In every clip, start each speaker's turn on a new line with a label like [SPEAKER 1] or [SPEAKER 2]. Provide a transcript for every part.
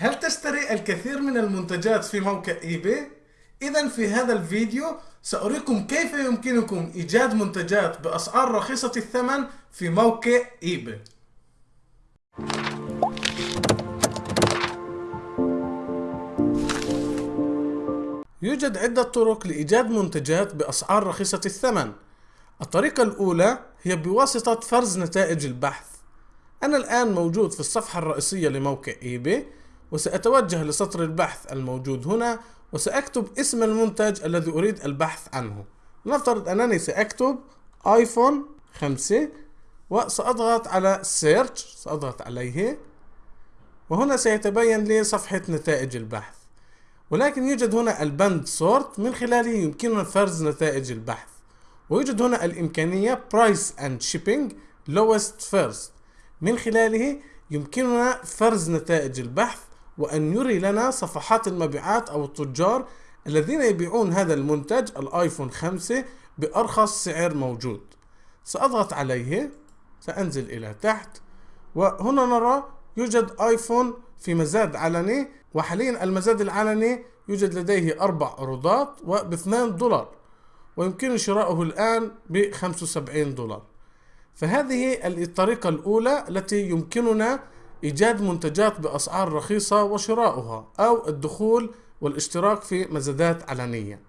[SPEAKER 1] هل تشتري الكثير من المنتجات في موقع eBay؟ إذا في هذا الفيديو سأريكم كيف يمكنكم إيجاد منتجات بأسعار رخيصة الثمن في موقع eBay. يوجد عدة طرق لإيجاد منتجات بأسعار رخيصة الثمن. الطريقة الأولى هي بواسطة فرز نتائج البحث. أنا الآن موجود في الصفحة الرئيسية لموقع eBay. وسأتوجه لسطر البحث الموجود هنا وسأكتب اسم المنتج الذي أريد البحث عنه. نفترض أنني سأكتب iPhone 5 وسأضغط على Search سأضغط عليه وهنا سيتبين لي صفحة نتائج البحث. ولكن يوجد هنا البند Sort من خلاله يمكننا فرز نتائج البحث. ويوجد هنا الإمكانية Price and Shipping Lowest First. من خلاله يمكننا فرز نتائج البحث وأن يري لنا صفحات المبيعات أو التجار الذين يبيعون هذا المنتج الآيفون 5 بأرخص سعر موجود. سأضغط عليه سأنزل إلى تحت وهنا نرى يوجد آيفون في مزاد علني وحاليا المزاد العلني يوجد لديه أربع عروضات وباثنان دولار ويمكن شراؤه الآن ب 75 دولار. فهذه الطريقة الأولى التي يمكننا إيجاد منتجات بأسعار رخيصة وشراؤها أو الدخول والاشتراك في مزادات علنية.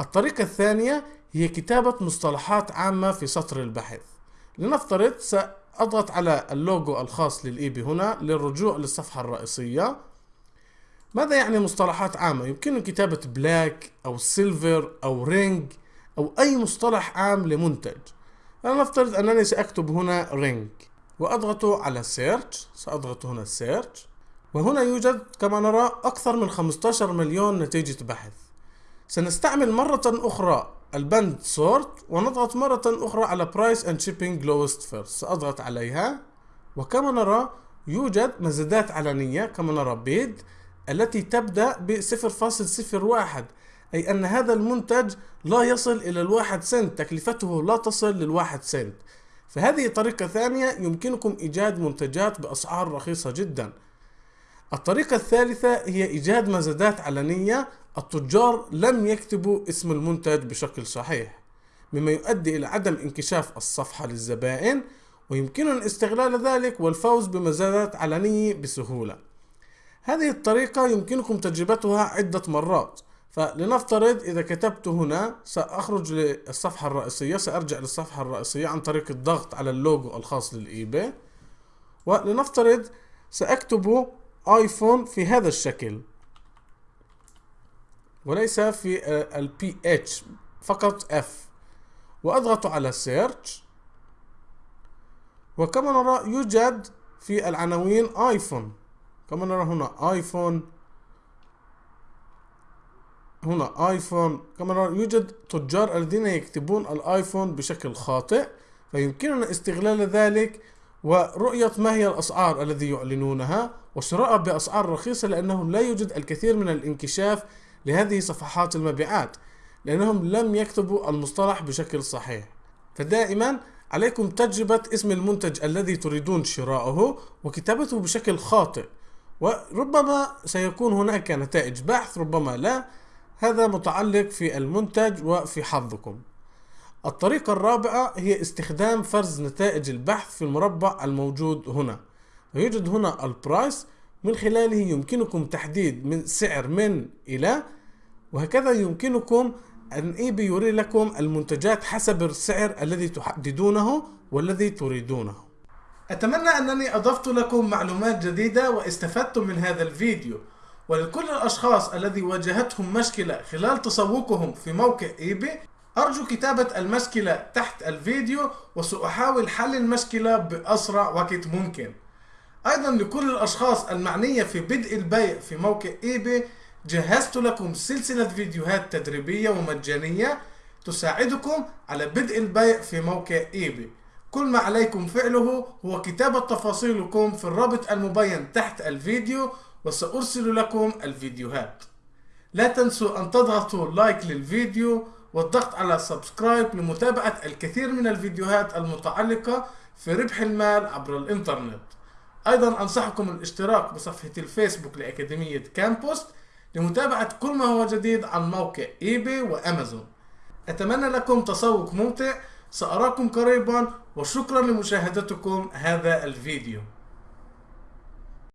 [SPEAKER 1] الطريقة الثانية هي كتابة مصطلحات عامة في سطر البحث. لنفترض سأضغط على اللوجو الخاص للإيبي هنا للرجوع للصفحة الرئيسية. ماذا يعني مصطلحات عامة؟ يمكن كتابة black أو silver أو ring أو أي مصطلح عام لمنتج. لنفترض أنني سأكتب هنا ring. وأضغط على Search سأضغط هنا Search وهنا يوجد كما نرى أكثر من 15 مليون نتيجة بحث. سنستعمل مرة أخرى البند Sort ونضغط مرة أخرى على Price and Shipping Lowest First. سأضغط عليها. وكما نرى يوجد مزادات علنية كما نرى بيد التي تبدأ ب 0.01 أي أن هذا المنتج لا يصل إلى الواحد سنت. تكلفته لا تصل للواحد سنت. فهذه طريقة ثانية يمكنكم إيجاد منتجات بأسعار رخيصة جدا. الطريقة الثالثة هي إيجاد مزادات علنية. التجار لم يكتبوا اسم المنتج بشكل صحيح مما يؤدي إلى عدم انكشاف الصفحة للزبائن ويمكننا استغلال ذلك والفوز بمزادات علنية بسهولة. هذه الطريقة يمكنكم تجربتها عدة مرات. فلنفترض إذا كتبت هنا سأخرج للصفحة الرئيسية سأرجع للصفحة الرئيسية عن طريق الضغط على اللوجو الخاص للإيباي ولنفترض سأكتب آيفون في هذا الشكل. وليس في البي اتش فقط اف وأضغط على search وكما نرى يوجد في العناوين آيفون. كما نرى هنا آيفون هنا آيفون. كما نرى يوجد تجار الذين يكتبون الآيفون بشكل خاطئ فيمكننا استغلال ذلك ورؤية ما هي الأسعار الذي يعلنونها وشراء بأسعار رخيصة لأنه لا يوجد الكثير من الانكشاف لهذه صفحات المبيعات لأنهم لم يكتبوا المصطلح بشكل صحيح. فدائما عليكم تجربة اسم المنتج الذي تريدون شراءه وكتابته بشكل خاطئ وربما سيكون هناك نتائج بحث ربما لا. هذا متعلق في المنتج وفي حظكم. الطريقة الرابعة هي استخدام فرز نتائج البحث في المربع الموجود هنا. ويوجد هنا البرايس من خلاله يمكنكم تحديد من سعر من إلى وهكذا يمكنكم أن إيبي يري لكم المنتجات حسب السعر الذي تحددونه والذي تريدونه.
[SPEAKER 2] أتمنى أنني أضفت لكم معلومات جديدة واستفدتم من هذا الفيديو. ولكل الأشخاص الذي واجهتهم مشكلة خلال تسوقهم في موقع إيبي أرجو كتابة المشكلة تحت الفيديو وسأحاول حل المشكلة بأسرع وقت ممكن. أيضا لكل الأشخاص المعنية في بدء البيع في موقع إيباي جهزت لكم سلسلة فيديوهات تدريبية ومجانية تساعدكم على بدء البيع في موقع إيباي كل ما عليكم فعله هو كتابة تفاصيلكم في الرابط المبين تحت الفيديو وسأرسل لكم الفيديوهات. لا تنسوا أن تضغطوا like للفيديو والضغط على subscribe لمتابعة الكثير من الفيديوهات المتعلقة في ربح المال عبر الإنترنت. أيضا أنصحكم الاشتراك بصفحة الفيسبوك لأكاديمية كامبوست لمتابعة كل ما هو جديد عن موقع إيباي وأمازون. أتمنى لكم تسوق ممتع. سأراكم قريبا وشكرا لمشاهدتكم هذا الفيديو.